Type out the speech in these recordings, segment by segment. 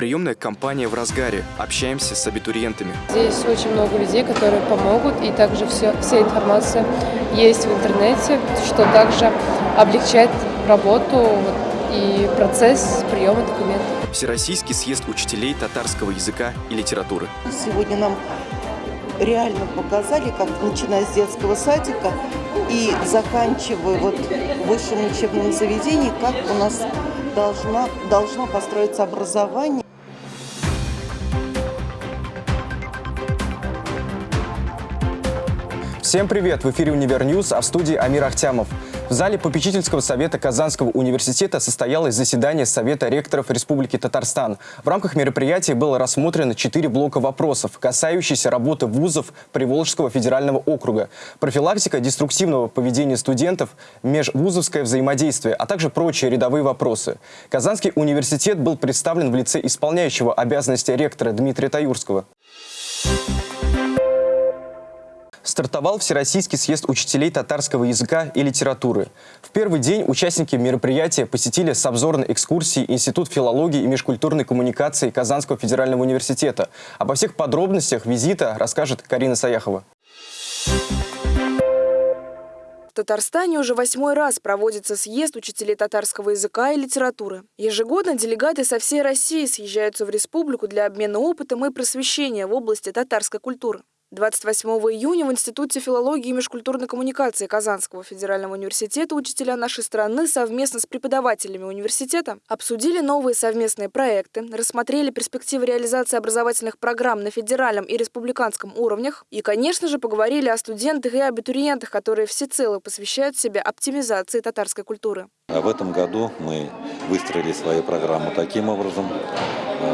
Приемная кампания в разгаре. Общаемся с абитуриентами. Здесь очень много людей, которые помогут, и также все, вся информация есть в интернете, что также облегчает работу и процесс приема документов. Всероссийский съезд учителей татарского языка и литературы. Сегодня нам реально показали, как начиная с детского садика и заканчивая вот высшим учебным заведением, как у нас должна, должно построиться образование. Всем привет! В эфире «Univer News», а в студии Амир Ахтямов. В зале попечительского совета Казанского университета состоялось заседание Совета ректоров Республики Татарстан. В рамках мероприятия было рассмотрено четыре блока вопросов, касающиеся работы вузов Приволжского федерального округа, профилактика деструктивного поведения студентов, межвузовское взаимодействие, а также прочие рядовые вопросы. Казанский университет был представлен в лице исполняющего обязанности ректора Дмитрия Таюрского. Стартовал Всероссийский съезд учителей татарского языка и литературы. В первый день участники мероприятия посетили с обзорной экскурсией Институт филологии и межкультурной коммуникации Казанского федерального университета. Обо всех подробностях визита расскажет Карина Саяхова. В Татарстане уже восьмой раз проводится съезд учителей татарского языка и литературы. Ежегодно делегаты со всей России съезжаются в республику для обмена опытом и просвещения в области татарской культуры. 28 июня в Институте филологии и межкультурной коммуникации Казанского федерального университета учителя нашей страны совместно с преподавателями университета обсудили новые совместные проекты, рассмотрели перспективы реализации образовательных программ на федеральном и республиканском уровнях и, конечно же, поговорили о студентах и абитуриентах, которые всецело посвящают себя оптимизации татарской культуры. В этом году мы выстроили свою программу таким образом.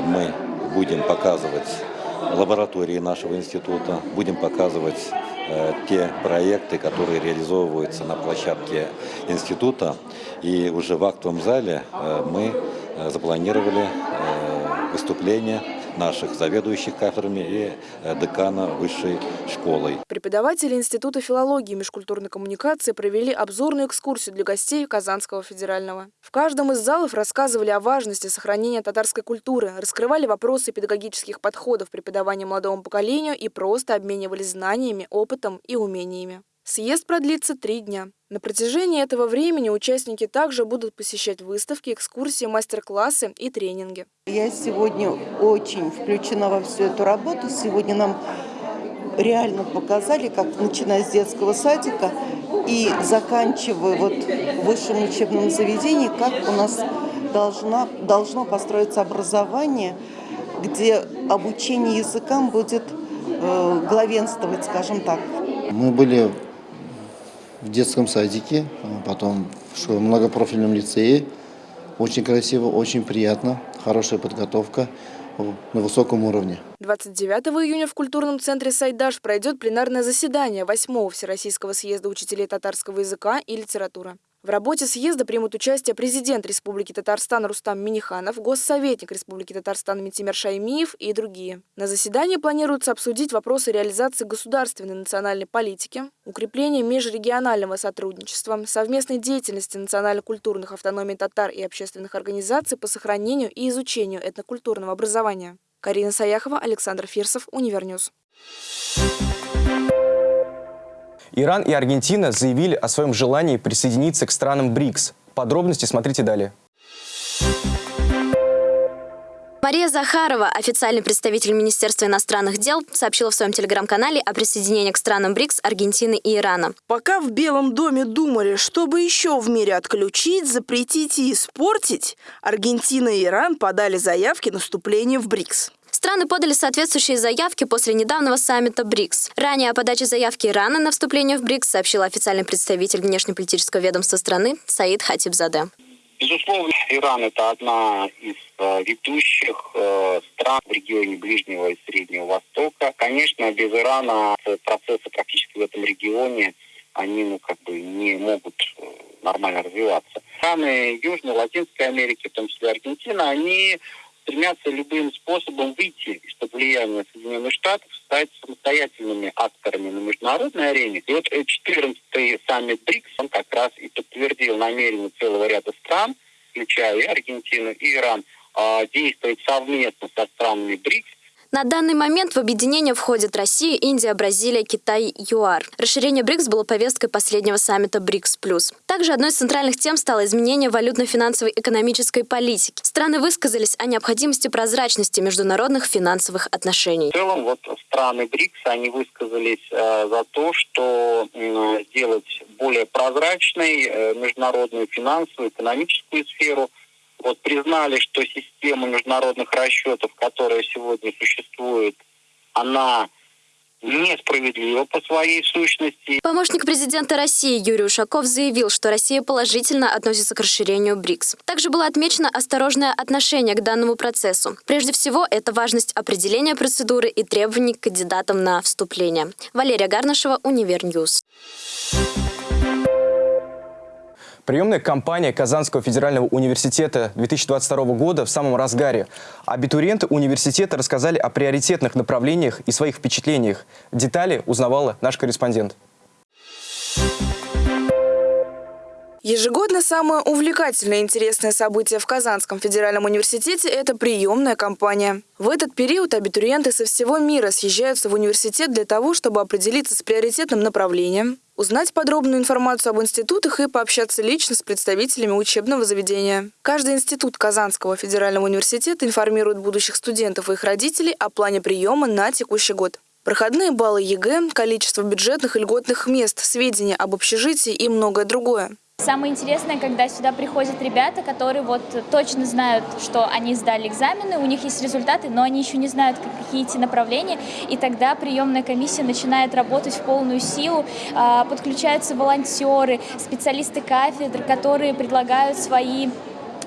Мы будем показывать лаборатории нашего института, будем показывать э, те проекты, которые реализовываются на площадке института. И уже в актовом зале э, мы э, запланировали выступление наших заведующих кафедрами и э, декана высшей школой. Преподаватели Института филологии и межкультурной коммуникации провели обзорную экскурсию для гостей Казанского федерального. В каждом из залов рассказывали о важности сохранения татарской культуры, раскрывали вопросы педагогических подходов преподавания молодому поколению и просто обменивались знаниями, опытом и умениями. Съезд продлится три дня. На протяжении этого времени участники также будут посещать выставки, экскурсии, мастер-классы и тренинги. Я сегодня очень включена во всю эту работу. Сегодня нам реально показали, как начиная с детского садика и заканчивая вот высшим учебным заведением, как у нас должна, должно построиться образование, где обучение языкам будет э, главенствовать, скажем так. Мы были в детском садике, а потом в многопрофильном лицее. Очень красиво, очень приятно, хорошая подготовка на высоком уровне. 29 июня в культурном центре «Сайдаш» пройдет пленарное заседание 8 Всероссийского съезда учителей татарского языка и литературы. В работе съезда примут участие президент Республики Татарстан Рустам Миниханов, госсоветник Республики Татарстан Митимер Шаймиев и другие. На заседании планируется обсудить вопросы реализации государственной национальной политики, укрепления межрегионального сотрудничества, совместной деятельности национально-культурных автономий татар и общественных организаций по сохранению и изучению этнокультурного образования. Карина Саяхова, Александр Фирсов, Univer News. Иран и Аргентина заявили о своем желании присоединиться к странам БРИКС. Подробности смотрите далее. Мария Захарова, официальный представитель Министерства иностранных дел, сообщила в своем телеграм-канале о присоединении к странам БРИКС Аргентины и Ирана. Пока в Белом доме думали, чтобы еще в мире отключить, запретить и испортить, Аргентина и Иран подали заявки на вступление в БРИКС. Страны подали соответствующие заявки после недавнего саммита БРИКС. Ранее о подаче заявки Ирана на вступление в БРИКС сообщил официальный представитель внешнеполитического ведомства страны Саид Хатибзаде. Безусловно, Иран – это одна из э, ведущих э, стран в регионе Ближнего и Среднего Востока. Конечно, без Ирана процессы практически в этом регионе, они ну, как бы не могут э, нормально развиваться. Страны Южной, Латинской Америки, в том числе Аргентина, они стремятся любым способом выйти из-под влияния Соединенных Штатов, стать самостоятельными акторами на международной арене. И вот 14-й саммит БРИКС, он как раз и подтвердил намерение целого ряда стран, включая и Аргентину, и Иран, э, действовать совместно со странами БРИКС на данный момент в объединение входят Россия, Индия, Бразилия, Китай, ЮАР. Расширение БРИКС было повесткой последнего саммита БРИКС+. Также одной из центральных тем стало изменение валютно-финансовой экономической политики. Страны высказались о необходимости прозрачности международных финансовых отношений. В целом, вот страны БРИКС, они высказались э, за то, что э, сделать более прозрачной э, международную финансовую, экономическую сферу – вот признали, что система международных расчетов, которая сегодня существует, она несправедлива по своей сущности. Помощник президента России Юрий Ушаков заявил, что Россия положительно относится к расширению БРИКС. Также было отмечено осторожное отношение к данному процессу. Прежде всего, это важность определения процедуры и требований к кандидатам на вступление. Валерия Гарнашева, Univer News. Приемная кампания Казанского федерального университета 2022 года в самом разгаре. Абитуриенты университета рассказали о приоритетных направлениях и своих впечатлениях. Детали узнавала наш корреспондент. Ежегодно самое увлекательное и интересное событие в Казанском федеральном университете – это приемная кампания. В этот период абитуриенты со всего мира съезжаются в университет для того, чтобы определиться с приоритетным направлением, узнать подробную информацию об институтах и пообщаться лично с представителями учебного заведения. Каждый институт Казанского федерального университета информирует будущих студентов и их родителей о плане приема на текущий год. Проходные баллы ЕГЭ, количество бюджетных и льготных мест, сведения об общежитии и многое другое. Самое интересное, когда сюда приходят ребята, которые вот точно знают, что они сдали экзамены, у них есть результаты, но они еще не знают, какие идти направления, и тогда приемная комиссия начинает работать в полную силу, а, подключаются волонтеры, специалисты кафедр, которые предлагают свои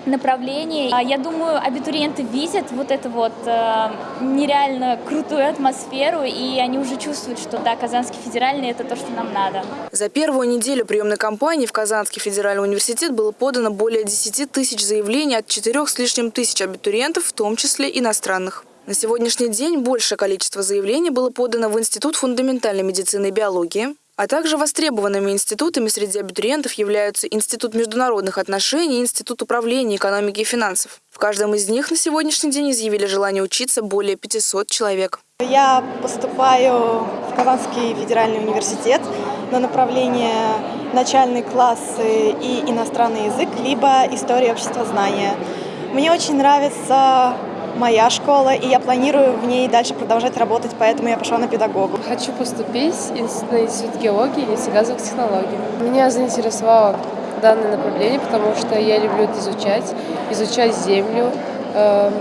направлений. А, я думаю, абитуриенты видят вот эту вот э, нереально крутую атмосферу, и они уже чувствуют, что да, Казанский федеральный – это то, что нам надо. За первую неделю приемной кампании в Казанский федеральный университет было подано более 10 тысяч заявлений от 4 с лишним тысяч абитуриентов, в том числе иностранных. На сегодняшний день большее количество заявлений было подано в Институт фундаментальной медицины и биологии, а также востребованными институтами среди абитуриентов являются Институт международных отношений и Институт управления экономики и финансов. В каждом из них на сегодняшний день изъявили желание учиться более 500 человек. Я поступаю в Казанский федеральный университет на направление начальные классы и иностранный язык, либо история обществознания. Мне очень нравится моя школа, и я планирую в ней дальше продолжать работать, поэтому я пошла на педагогу. Хочу поступить на Институт геологии и нефтегазовых технологий. Меня заинтересовало данное направление, потому что я люблю это изучать, изучать землю, э,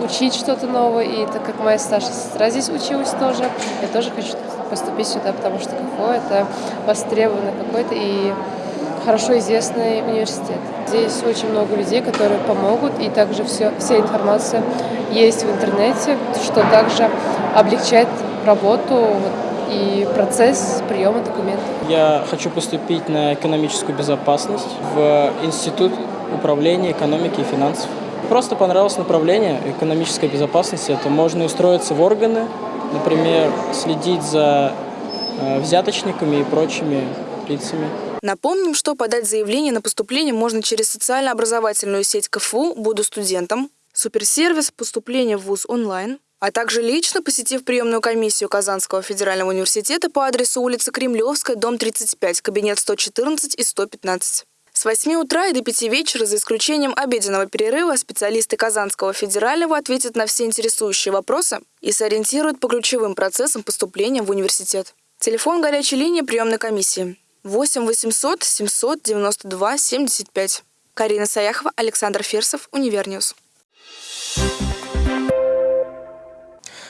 учить что-то новое. И так как моя старшая сестра здесь училась тоже, я тоже хочу поступить сюда, потому что КФО — это востребованный какой-то и хорошо известный университет. Здесь очень много людей, которые помогут, и также все, вся информация есть в интернете, что также облегчает работу и процесс приема документов. Я хочу поступить на экономическую безопасность в Институт управления экономики и финансов. Просто понравилось направление экономической безопасности. Это можно устроиться в органы, например, следить за э, взяточниками и прочими лицами. Напомним, что подать заявление на поступление можно через социально-образовательную сеть КФУ «Буду студентом», суперсервис поступления в ВУЗ онлайн, а также лично посетив приемную комиссию Казанского федерального университета по адресу улица Кремлевская, дом 35, кабинет 114 и 115. С 8 утра и до 5 вечера, за исключением обеденного перерыва, специалисты Казанского федерального ответят на все интересующие вопросы и сориентируют по ключевым процессам поступления в университет. Телефон горячей линии приемной комиссии 8 800 792 75. Карина Саяхова, Александр Ферсов, Univer News.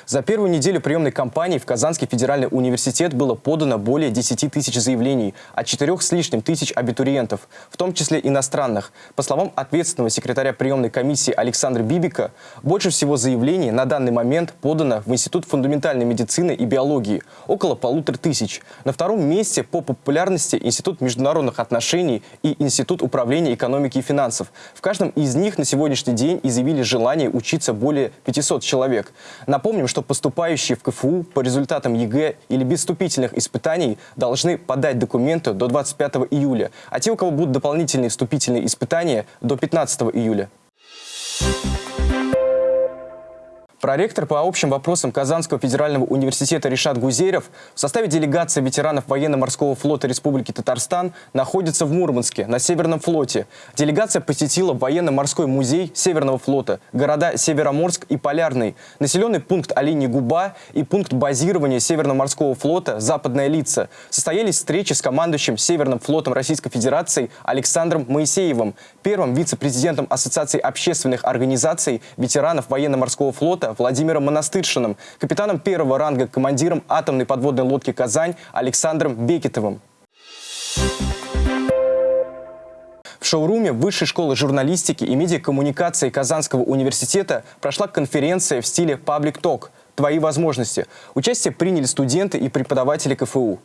За первую неделю приемной кампании в Казанский федеральный университет было подано более 10 тысяч заявлений от 4 с лишним тысяч абитуриентов, в том числе иностранных. По словам ответственного секретаря приемной комиссии Александра Бибика, больше всего заявлений на данный момент подано в Институт фундаментальной медицины и биологии – около полутора тысяч. На втором месте по популярности Институт международных отношений и Институт управления экономики и финансов. В каждом из них на сегодняшний день изъявили желание учиться более 500 человек. Напомним, что что поступающие в КФУ по результатам ЕГЭ или без вступительных испытаний должны подать документы до 25 июля, а те, у кого будут дополнительные вступительные испытания, до 15 июля. Проректор по общим вопросам Казанского федерального университета Ришат Гузерев в составе делегации ветеранов военно-морского флота Республики Татарстан находится в Мурманске, на Северном флоте. Делегация посетила военно-морской музей Северного флота, города Североморск и Полярный, населенный пункт Олени-Губа и пункт базирования Северно-морского флота «Западная лица». Состоялись встречи с командующим Северным флотом Российской Федерации Александром Моисеевым, первым вице-президентом Ассоциации общественных организаций ветеранов военно-морского флота Владимиром Монастыршиным, капитаном первого ранга, командиром атомной подводной лодки «Казань» Александром Бекетовым. В шоуруме Высшей школы журналистики и медиакоммуникации Казанского университета прошла конференция в стиле «Паблик Ток» «Твои возможности». Участие приняли студенты и преподаватели КФУ.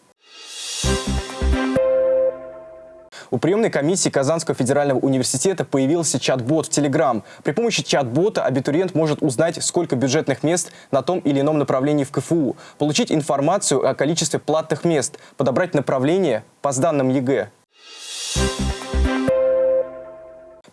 У приемной комиссии Казанского федерального университета появился чат-бот в Telegram. При помощи чат-бота абитуриент может узнать, сколько бюджетных мест на том или ином направлении в КФУ, получить информацию о количестве платных мест, подобрать направление по сданным ЕГЭ.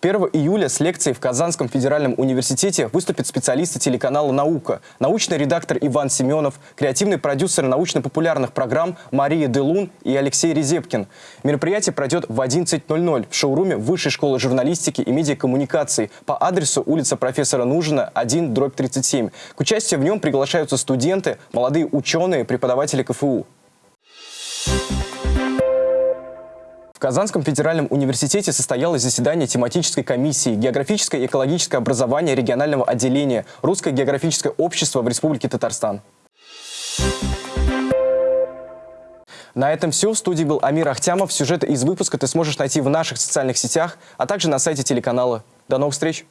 1 июля с лекцией в Казанском федеральном университете выступят специалисты телеканала «Наука», научный редактор Иван Семенов, креативный продюсер научно-популярных программ Мария Делун и Алексей Резепкин. Мероприятие пройдет в 11.00 в шоуруме Высшей школы журналистики и медиакоммуникаций по адресу улица профессора Нужина, 1, дробь 37. К участию в нем приглашаются студенты, молодые ученые, преподаватели КФУ. В Казанском федеральном университете состоялось заседание тематической комиссии «Географическое и экологическое образование регионального отделения Русское географическое общество в Республике Татарстан». На этом все. В студии был Амир Ахтямов. Сюжеты из выпуска ты сможешь найти в наших социальных сетях, а также на сайте телеканала. До новых встреч!